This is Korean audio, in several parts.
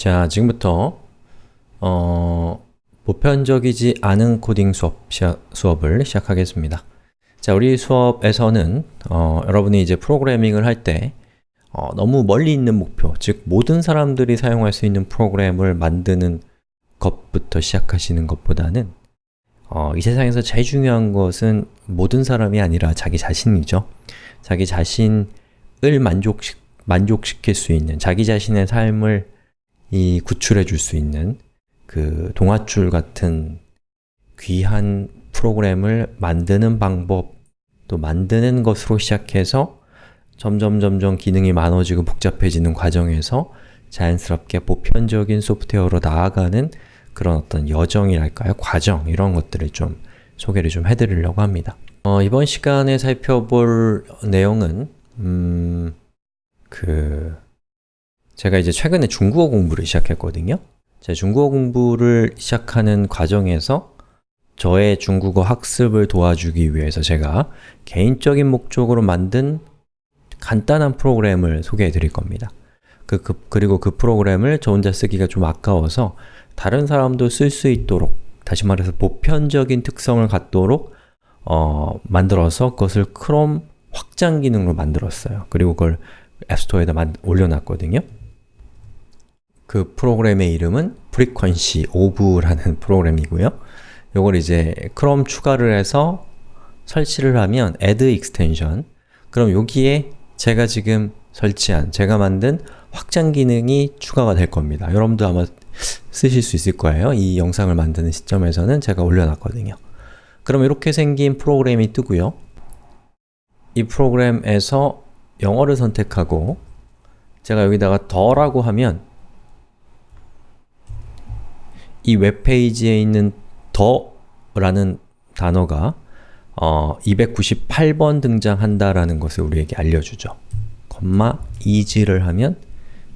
자, 지금부터 어, 보편적이지 않은 코딩 수업, 수업을 시작하겠습니다. 자, 우리 수업에서는 어, 여러분이 이제 프로그래밍을 할때 어, 너무 멀리 있는 목표, 즉 모든 사람들이 사용할 수 있는 프로그램을 만드는 것부터 시작하시는 것보다는 어, 이 세상에서 제일 중요한 것은 모든 사람이 아니라 자기 자신이죠. 자기 자신을 만족시, 만족시킬 수 있는, 자기 자신의 삶을 이 구출해 줄 수 있는 그 동화줄 같은 귀한 프로그램을 만드는 방법, 또 만드는 것으로 시작해서 점점 점점 기능이 많아지고 복잡해지는 과정에서 자연스럽게 보편적인 소프트웨어로 나아가는 그런 어떤 여정이랄까요? 과정, 이런 것들을 좀 소개를 좀 해드리려고 합니다. 어, 이번 시간에 살펴볼 내용은 음, 그 제가 이제 최근에 중국어 공부를 시작했거든요. 제 중국어 공부를 시작하는 과정에서 저의 중국어 학습을 도와주기 위해서 제가 개인적인 목적으로 만든 간단한 프로그램을 소개해 드릴 겁니다. 그, 그, 그리고 그 프로그램을 저 혼자 쓰기가 좀 아까워서 다른 사람도 쓸 수 있도록 다시 말해서 보편적인 특성을 갖도록 어, 만들어서 그것을 크롬 확장 기능으로 만들었어요. 그리고 그걸 앱스토어에다 올려놨거든요. 그 프로그램의 이름은 frequency of라는 프로그램이고요. 이걸 이제 크롬 추가를 해서 설치를 하면 add extension 그럼 여기에 제가 지금 설치한, 제가 만든 확장 기능이 추가가 될 겁니다. 여러분도 아마 쓰실 수 있을 거예요. 이 영상을 만드는 시점에서는 제가 올려놨거든요. 그럼 이렇게 생긴 프로그램이 뜨고요. 이 프로그램에서 영어를 선택하고 제가 여기다가 더라고 하면 이 웹페이지에 있는 더 라는 단어가 어, 298번 등장한다라는 것을 우리에게 알려주죠. 콤마 is를 하면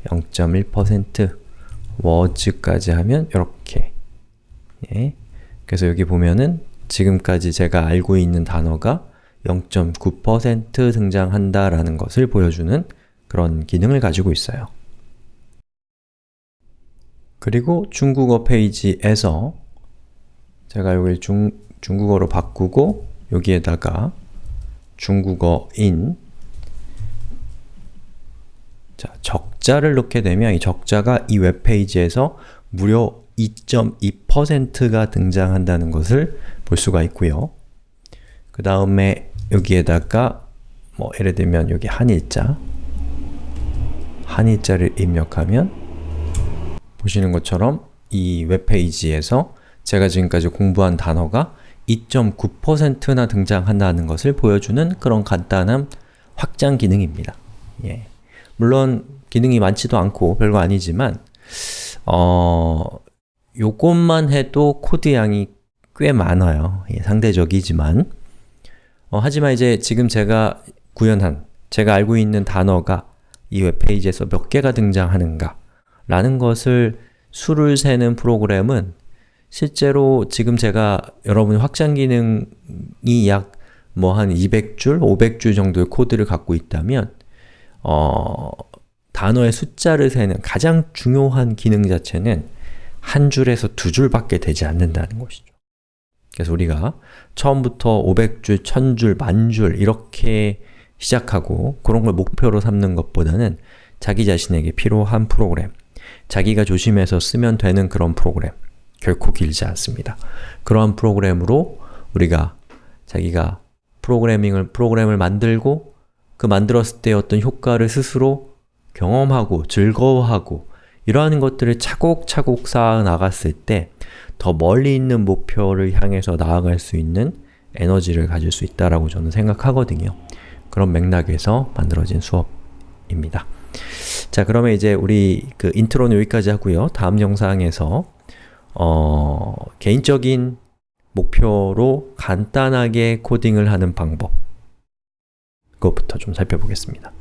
0.1% words까지 하면 이렇게 예. 그래서 여기 보면은 지금까지 제가 알고 있는 단어가 0.9% 등장한다라는 것을 보여주는 그런 기능을 가지고 있어요. 그리고 중국어 페이지에서 제가 여기를 중, 중국어로 바꾸고 여기에다가 중국어인 자, 적자를 넣게 되면 이 적자가 이 웹페이지에서 무려 2.2%가 등장한다는 것을 볼 수가 있고요. 그 다음에 여기에다가 뭐 예를 들면 여기 한일자 한일자를 입력하면 보시는 것처럼 이 웹페이지에서 제가 지금까지 공부한 단어가 2.9%나 등장한다는 것을 보여주는 그런 간단한 확장 기능입니다. 예. 물론 기능이 많지도 않고 별거 아니지만 어, 요것만 해도 코드 양이 꽤 많아요. 예, 상대적이지만 어, 하지만 이제 지금 제가 구현한, 제가 알고 있는 단어가 이 웹페이지에서 몇 개가 등장하는가 라는 것을 수를 세는 프로그램은 실제로 지금 제가 여러분 확장 기능이 약 뭐 한 200줄, 500줄 정도의 코드를 갖고 있다면 어, 단어의 숫자를 세는 가장 중요한 기능 자체는 한 줄에서 두 줄밖에 되지 않는다는 것이죠. 그래서 우리가 처음부터 500줄, 1000줄, 만줄 이렇게 시작하고 그런 걸 목표로 삼는 것보다는 자기 자신에게 필요한 프로그램, 자기가 조심해서 쓰면 되는 그런 프로그램 결코 길지 않습니다. 그러한 프로그램으로 우리가 자기가 프로그래밍을, 프로그램을 만들고 그 만들었을 때 어떤 효과를 스스로 경험하고 즐거워하고 이러한 것들을 차곡차곡 쌓아 나갔을 때 더 멀리 있는 목표를 향해서 나아갈 수 있는 에너지를 가질 수 있다라고 저는 생각하거든요. 그런 맥락에서 만들어진 수업입니다. 자 그러면 이제 우리 그 인트로는 여기까지 하고요. 다음 영상에서 어, 개인적인 목표로 간단하게 코딩을 하는 방법 그것부터 좀 살펴보겠습니다.